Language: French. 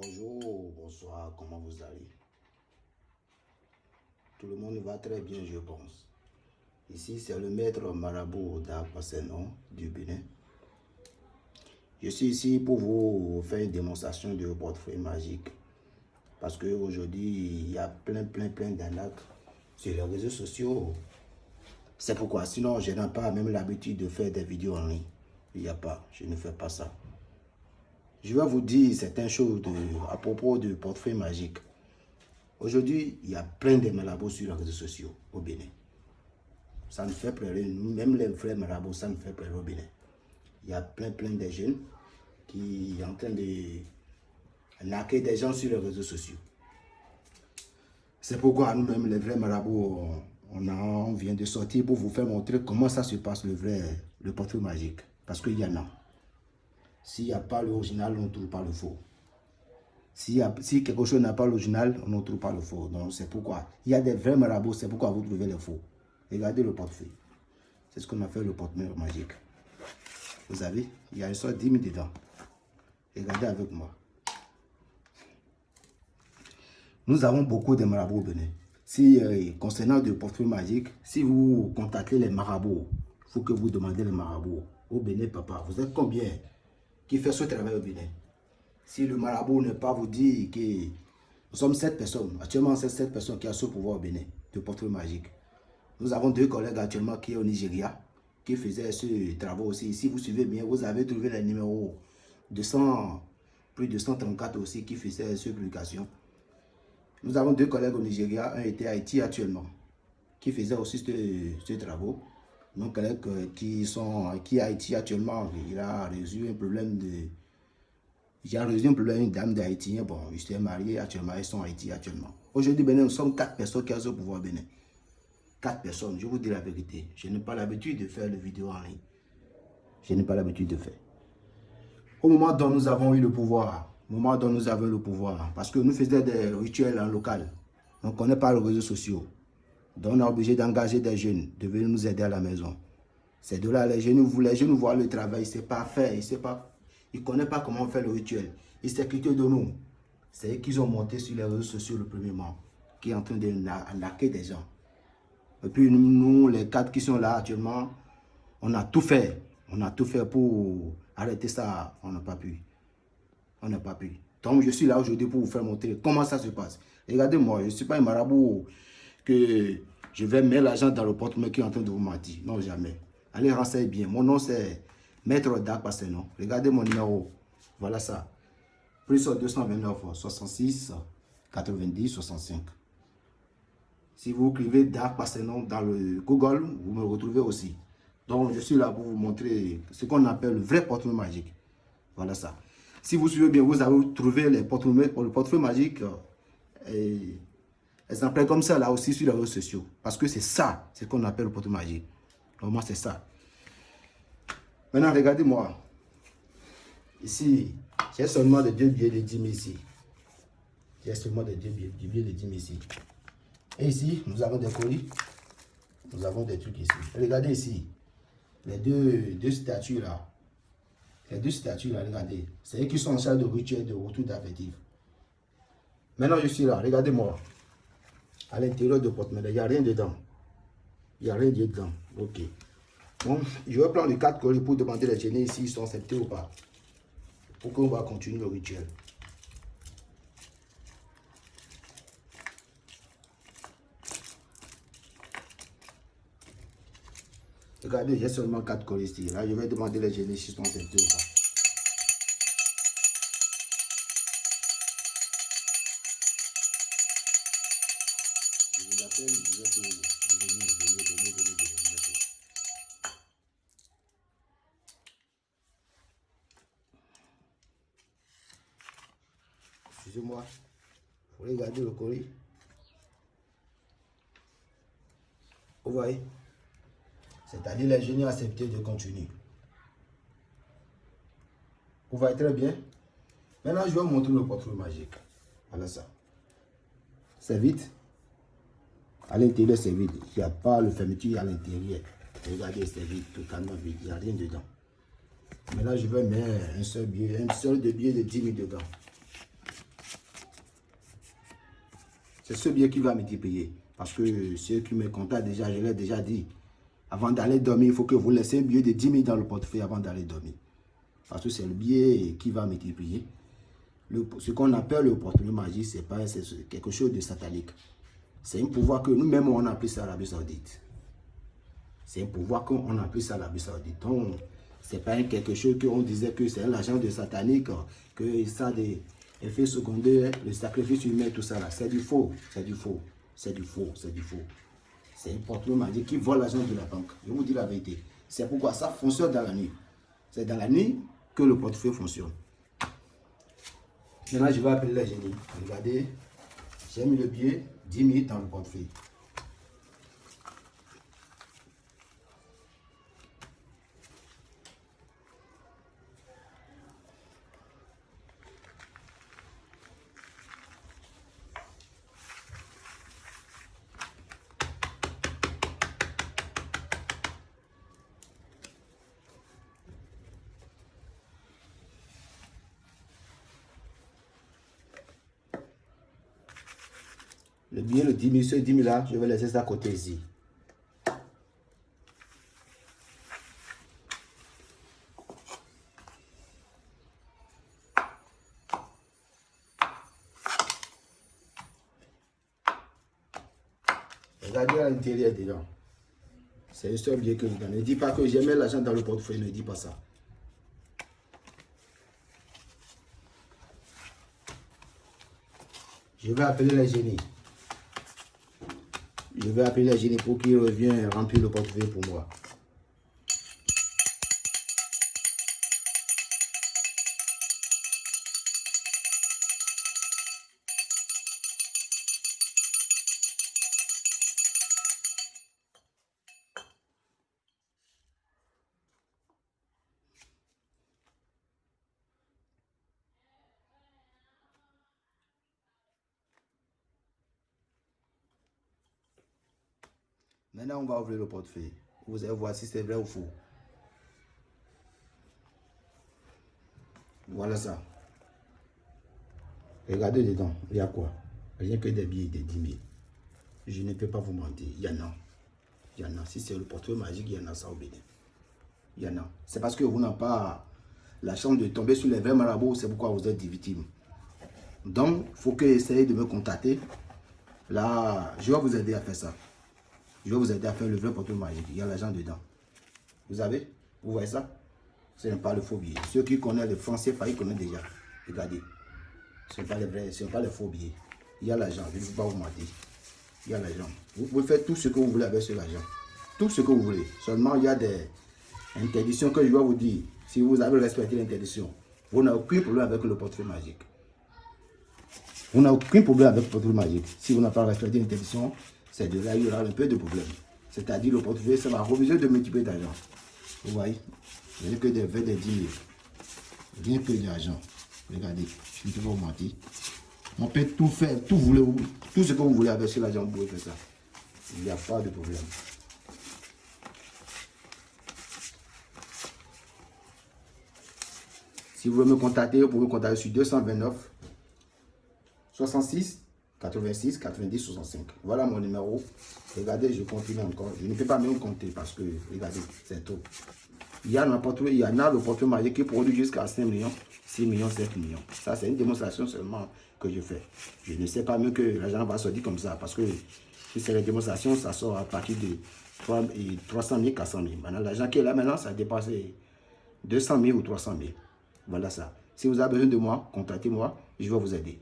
Bonjour, bonsoir, comment vous allez? Tout le monde va très bien, je pense. Ici, c'est le maître marabout d'Akwasenon du Bénin. Je suis ici pour vous faire une démonstration de portefeuille magique. Parce qu'aujourd'hui, il y a plein, plein, plein d'arnaques sur les réseaux sociaux. C'est pourquoi, sinon, je n'ai pas même l'habitude de faire des vidéos en ligne. Il n'y a pas, je ne fais pas ça. Je vais vous dire certaines choses à propos du portefeuille magique. Aujourd'hui, il y a plein de malabos sur les réseaux sociaux au Bénin. Ça ne fait plus rien. Même les vrais marabouts, ça ne fait plus au Bénin. Il y a plein, plein de jeunes qui sont en train de naquer des gens sur les réseaux sociaux. C'est pourquoi nous-mêmes, les vrais marabouts, on, on, vient de sortir pour vous faire montrer comment ça se passe, le vrai, le portefeuille magique. Parce qu'il y en a. S'il n'y a pas l'original, on ne trouve pas le faux. Si, si quelque chose n'a pas l'original, on ne trouve pas le faux. Donc c'est pourquoi. Il y a des vrais marabouts, c'est pourquoi vous trouvez les faux. Regardez le portefeuille. C'est ce qu'on a fait le portefeuille magique. Vous avez, il y a une sorte 10 000 dedans. Regardez avec moi. Nous avons beaucoup de marabouts au Bénin. Si, euh, concernant le portefeuille magique, si vous contactez les marabouts, il faut que vous demandez les marabouts. Au Bénin, papa, vous êtes combien? Qui fait ce travail au Bénin Si le marabout ne pas vous dire que nous sommes sept personnes, actuellement c'est sept personnes qui ont ce pouvoir au Bénin, de portefeuille magique. Nous avons deux collègues actuellement qui sont au Nigeria, qui faisaient ce travail aussi. Si vous suivez bien, vous avez trouvé les numéros 200, plus de 134 aussi qui faisaient cette publication. Nous avons deux collègues au Nigeria, un était à Haïti actuellement, qui faisait aussi ce, travaux. Nos collègues euh, qui sont qui à Haïti actuellement, il a résolu un problème de... Il a résolu un problème d'une dame d'Haïti. Bon, il s'est marié actuellement, ils sont à Haïti actuellement. Aujourd'hui, nous sommes quatre personnes qui ont ce pouvoir Bénin. Quatre personnes, je vous dis la vérité. Je n'ai pas l'habitude de faire des vidéos en ligne. Je n'ai pas l'habitude de faire. Au moment dont nous avons eu le pouvoir, au moment dont nous avons le pouvoir, parce que nous faisions des rituels en local, on ne connaît pas les réseaux sociaux. Donc on est obligé d'engager des jeunes, de venir nous aider à la maison. C'est de là, les jeunes, les jeunes voient le travail, ne pas faire, ils ne pas, connaissent pas comment faire le rituel. Ils s'écrivent de nous. C'est eux qui ont monté sur les réseaux sociaux le premier mois, qui est en train de naquer des gens. Et puis nous, les quatre qui sont là actuellement, on a tout fait. On a tout fait pour arrêter ça. On n'a pas pu. On n'a pas pu. Donc je suis là aujourd'hui pour vous faire montrer comment ça se passe. Regardez-moi, je ne suis pas un marabout que je vais mettre l'argent dans le porte-monnaie qui est en train de vous mentir. Non, jamais. Allez, renseignez bien. Mon nom, c'est Maître Dak non Regardez mon numéro. Voilà ça. Plus 229 66 90 65. Si vous écrivez Dark Passenon dans le Google, vous me retrouvez aussi. Donc, je suis là pour vous montrer ce qu'on appelle le vrai portefeuille magique. Voilà ça. Si vous suivez bien, vous avez trouvé les portefeuilles, le portefeuille magique et exemplaires comme ça là aussi sur les réseaux sociaux. Parce que c'est ça, c'est ce qu'on appelle le portefeuille magique. Normalement, c'est ça. Maintenant, regardez-moi. Ici, j'ai seulement de deux billets de 10 000 ici. J'ai seulement de deux billets, de 10 000 ici. Et ici, nous avons des colis. Nous avons des trucs ici. Regardez ici. Les deux, deux statues là. Les deux statues là, regardez. C'est eux qui sont en salle de rituel de retour d'affectif. Maintenant, je suis là. Regardez-moi. À l'intérieur de porte-monnaie, il n'y a rien dedans. Il n'y a rien dedans. Ok. Bon, je vais prendre les quatre colis pour demander les gênés ici, ils sont acceptés ou pas. Pour qu'on va continuer le rituel. Regardez, j'ai seulement 4 colis ici. Là, je vais demander les génies si sont acceptés ou pas. Excusez-moi, vous regardez le colis. Vous voyez c'est-à-dire les génies ont accepté de continuer. Vous voyez très bien. Maintenant, je vais vous montrer le portefeuille magique. Voilà ça. C'est vide. À l'intérieur, c'est vide. Il n'y a pas le fermeture à l'intérieur. Regardez, c'est vide, totalement vide. Il n'y a rien dedans. Maintenant, je vais mettre un seul billet, un seul de billet de 10 000 dedans. C'est ce billet qui va multiplier. Parce que ceux qui me contactent déjà, je l'ai déjà dit. Avant d'aller dormir, il faut que vous laissez un billet de 10 000 dans le portefeuille avant d'aller dormir. Parce que c'est le billet qui va multiplier. ce qu'on appelle le portefeuille magique, c'est quelque chose de satanique. C'est un pouvoir que nous-mêmes, on appelle ça l'Arabie Saoudite. C'est un pouvoir qu'on appelle ça l'Arabie Saoudite. Donc, c'est pas quelque chose qu'on disait que c'est un agent de satanique, que ça a des effets secondaires, le sacrifice humain, tout ça là. C'est du faux, c'est du faux, c'est du faux, c'est du faux. C'est un portefeuille magique qui vole l'argent de la banque. Je vous dis la vérité. C'est pourquoi ça fonctionne dans la nuit. C'est dans la nuit que le portefeuille fonctionne. Maintenant, je vais appeler la génie. Regardez, j'ai mis le billet 10 minutes dans le portefeuille. Le billet, le 10 000, ce 10 000 là, je vais laisser ça à côté ici. Regardez à l'intérieur dedans. C'est le seul billet que je donne. Ne dis pas que j'ai mis l'argent dans le portefeuille, ne dis pas ça. Je vais appeler la génie. Je vais appeler la génie pour qu'il revienne remplir le portefeuille pour moi. Maintenant, on va ouvrir le portefeuille. Vous allez voir si c'est vrai ou faux. Voilà ça. Regardez dedans. Il y a quoi? Rien que des billets de 10 000. Je ne peux pas vous mentir. Il y en a. Il y en a. Si c'est le portefeuille magique, il y en a ça au Bénin. Il y en a. C'est parce que vous n'avez pas la chance de tomber sur les vrais marabouts. C'est pourquoi vous êtes victime. Donc, il faut que essayez de me contacter. Là, je vais vous aider à faire ça. Je vais vous aider à faire le vrai portefeuille magique. Il y a l'argent dedans. Vous avez Vous voyez ça? Ce n'est pas le faux billet. Ceux qui connaissent le français, ils connaissent déjà. Regardez. Ce n'est pas les vrais, ce n'est pas les faux billets. Il y a l'argent. Je ne vais pas vous mentir. Il y a l'argent. Vous pouvez faire tout ce que vous voulez avec ce argent. Tout ce que vous voulez. Seulement, il y a des interdictions que je vais vous dire. Si vous avez respecté l'interdiction, vous n'avez aucun problème avec le portefeuille magique. Vous n'avez aucun problème avec le portefeuille magique. Si vous n'avez pas respecté l'interdiction, c'est de là il y aura un peu de problème. C'est-à-dire le portefeuille, ça va refuser de multiplier d'argent. Vous voyez Rien que des 20, des 10 000. Rien que de l'argent. Regardez, je ne peux pas vous mentir. On peut tout faire, tout, voulez, tout ce que vous voulez avec l'argent, vous pouvez faire ça. Il n'y a pas de problème. Si vous voulez me contacter, vous pouvez me contacter sur 229 66 86 90 65. Voilà mon numéro. Regardez, je continue encore. Je ne peux pas même compter parce que, regardez, c'est tout. Il y, a il y en a le portefeuille magique qui produit jusqu'à 5 millions, 6 millions, 7 millions. Ça, c'est une démonstration seulement que je fais. Je ne sais pas mieux que l'argent va sortir comme ça parce que si c'est la démonstration, ça sort à partir de 300 000, 400 000. Maintenant, l'argent qui est là maintenant, ça dépasse 200 000 ou 300 000. Voilà ça. Si vous avez besoin de moi, contactez-moi, je vais vous aider.